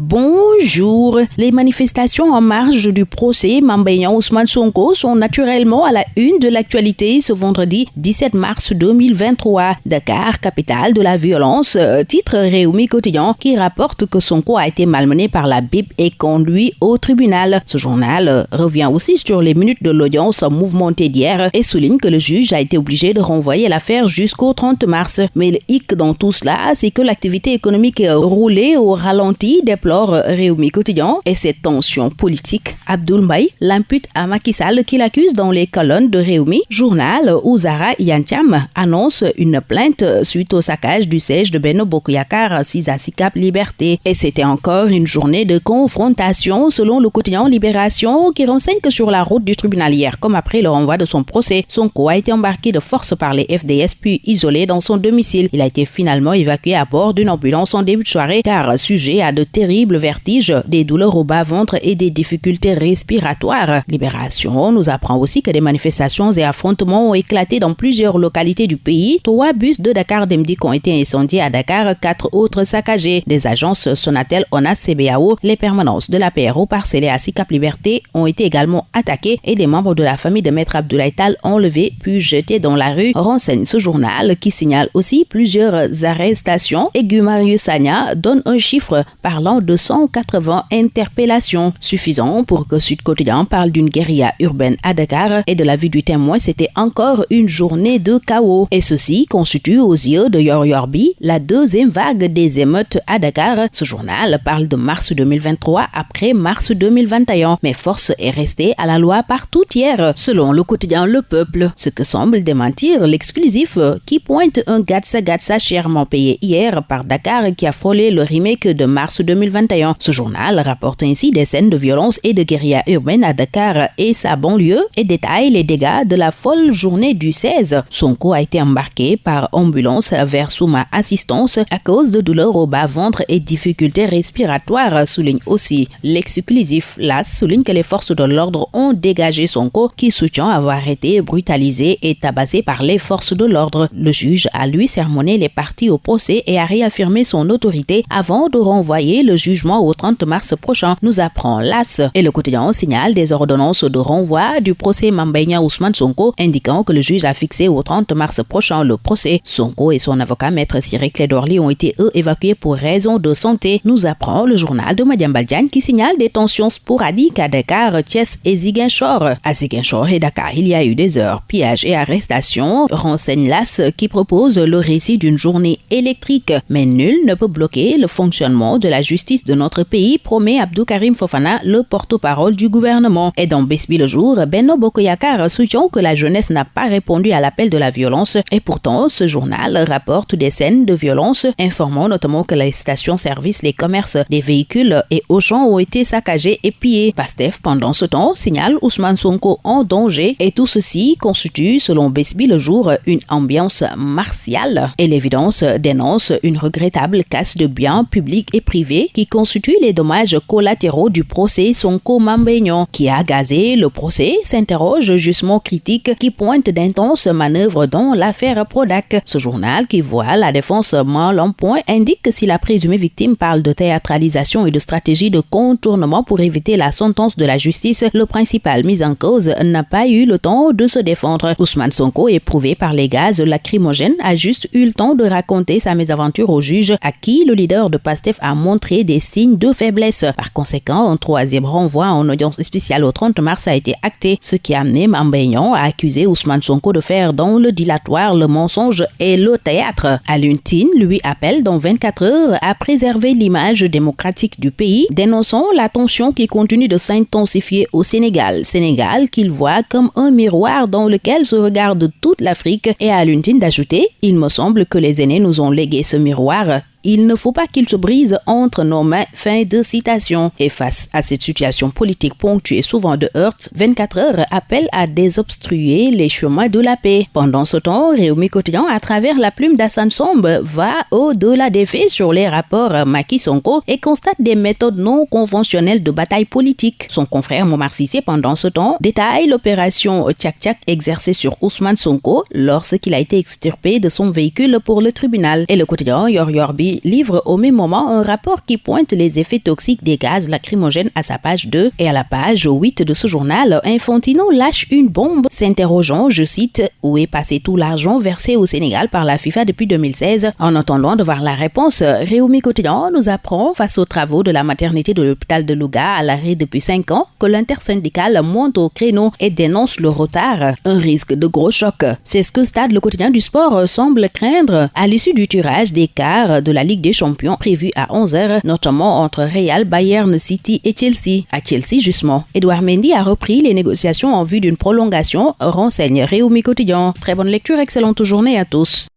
bom Bonjour. Les manifestations en marge du procès Mambayan Ousmane Sonko sont naturellement à la une de l'actualité ce vendredi 17 mars 2023. Dakar, capitale de la violence, euh, titre Réumi Quotidien qui rapporte que Sonko a été malmené par la BIP et conduit au tribunal. Ce journal euh, revient aussi sur les minutes de l'audience mouvementée d'hier et souligne que le juge a été obligé de renvoyer l'affaire jusqu'au 30 mars. Mais le hic dans tout cela, c'est que l'activité économique roulée au ralenti des euh, Et cette tension politique. Abdoul l'impute à Macky Sall qui l'accuse dans les colonnes de Réumi, journal où Zara Yantiam annonce une plainte suite au saccage du siège de Beno Bokuyakar 6 à Sikap Liberté. Et c'était encore une journée de confrontation selon le quotidien Libération qui renseigne que sur la route du tribunal hier, comme après le renvoi de son procès, son co a été embarqué de force par les FDS puis isolé dans son domicile. Il a été finalement évacué à bord d'une ambulance en début de soirée car sujet à de terribles des douleurs au bas-ventre et des difficultés respiratoires. Libération nous apprend aussi que des manifestations et affrontements ont éclaté dans plusieurs localités du pays. Trois bus de Dakar Demdik ont été incendiés à Dakar, quatre autres saccagés. Des agences Sonatel, ONAS, CBAO, les permanences de la PRO parcellées à Sicap Liberté ont été également attaquées et des membres de la famille de Maître Abdoulaye Tal enlevés puis jetés dans la rue, renseigne ce journal qui signale aussi plusieurs arrestations. Et Gumarius Sanya donne un chiffre parlant de 180 interpellations, suffisant pour que Sud Quotidien parle d'une guérilla urbaine à Dakar et de la vue du témoin, c'était encore une journée de chaos. Et ceci constitue aux yeux de Yor Yorbi la deuxième vague des émeutes à Dakar. Ce journal parle de mars 2023 après mars 2021, mais force est restée à la loi partout hier, selon le quotidien Le Peuple, ce que semble démentir l'exclusif qui pointe un Gatsa Gatsa chèrement payé hier par Dakar qui a frôlé le remake de mars 2021 ce journal rapporte ainsi des scènes de violence et de guérilla urbaine à Dakar et sa banlieue et détaille les dégâts de la folle journée du 16. Sonko a été embarqué par ambulance vers Souma Assistance à cause de douleurs au bas-ventre et difficultés respiratoires, souligne aussi l'exclusif. Là souligne que les forces de l'ordre ont dégagé Sonko qui soutient avoir été brutalisé et tabassé par les forces de l'ordre. Le juge a lui sermonné les parties au procès et a réaffirmé son autorité avant de renvoyer le juge jugement au 30 mars prochain, nous apprend l'AS. Et le quotidien signale des ordonnances de renvoi du procès Mambenya Ousmane Sonko, indiquant que le juge a fixé au 30 mars prochain le procès. Sonko et son avocat maître Cyril Clédorli ont été eux évacués pour raison de santé. Nous apprend le journal de Madiam Baldian qui signale des tensions sporadiques à Dakar, Thiès et Ziguinchor. À Ziguinchor et Dakar, il y a eu des heures, pillages et arrestations, renseigne l'AS qui propose le récit d'une journée électrique. Mais nul ne peut bloquer le fonctionnement de la justice de notre pays, promet Abdou Karim Fofana, le porte-parole du gouvernement. Et dans Besbi le jour, Benno Bokoyakar soutient que la jeunesse n'a pas répondu à l'appel de la violence. Et pourtant, ce journal rapporte des scènes de violence, informant notamment que les stations-service, les commerces, des véhicules et Auchan ont été saccagés et pillés. Pastef, pendant ce temps, signale Ousmane Sonko en danger. Et tout ceci constitue, selon Besbi le jour, une ambiance martiale. Et l'évidence dénonce une regrettable casse de biens publics et privés qui constitue les dommages collatéraux du procès Sonko Mambéignon, qui a gazé le procès, s'interroge justement critique qui pointe d'intenses manœuvres dans l'affaire Prodac. Ce journal qui voit la défense mal en point indique que si la présumée victime parle de théâtralisation et de stratégie de contournement pour éviter la sentence de la justice, le principal mis en cause n'a pas eu le temps de se défendre. Ousmane Sonko, éprouvé par les gaz lacrymogènes, a juste eu le temps de raconter sa mésaventure au juge à qui le leader de PASTEF a montré des signes de faiblesse. Par conséquent, un troisième renvoi en audience spéciale au 30 mars a été acté, ce qui a amené à accuser Ousmane Sonko de faire dans le dilatoire, le mensonge et le théâtre. Aluntine lui appelle dans 24 heures à préserver l'image démocratique du pays, dénonçant la tension qui continue de s'intensifier au Sénégal. Sénégal qu'il voit comme un miroir dans lequel se regarde toute l'Afrique et à Luntine d'ajouter, il me semble que les aînés nous ont légué ce miroir il ne faut pas qu'il se brise entre nos mains. Fin de citation. Et face à cette situation politique ponctuée souvent de heurts, 24 heures appelle à désobstruer les chemins de la paix. Pendant ce temps, Réumi Quotidien, à travers la plume d'Assane Sombe, va au-delà des faits sur les rapports Maki-Sonko et constate des méthodes non conventionnelles de bataille politique. Son confrère Momar Sissé, pendant ce temps, détaille l'opération Tchak-Tchak exercée sur Ousmane Sonko lorsqu'il a été extirpé de son véhicule pour le tribunal. Et le quotidien Yor Yorbi livre au même moment un rapport qui pointe les effets toxiques des gaz lacrymogènes à sa page 2 et à la page 8 de ce journal, Infantino lâche une bombe s'interrogeant, je cite, où est passé tout l'argent versé au Sénégal par la FIFA depuis 2016. En attendant de voir la réponse, Réumi Quotidien nous apprend, face aux travaux de la maternité de l'hôpital de Louga à l'arrêt depuis 5 ans, que l'intersyndical monte au créneau et dénonce le retard. Un risque de gros choc. C'est ce que Stade le quotidien du sport semble craindre à l'issue du tirage des quarts de la Ligue des Champions prévu à 11h, notamment entre Real, Bayern City et Chelsea. À Chelsea, justement. Edouard Mendy a repris les négociations en vue d'une prolongation, renseigne Réumi Quotidien. Très bonne lecture, excellente journée à tous.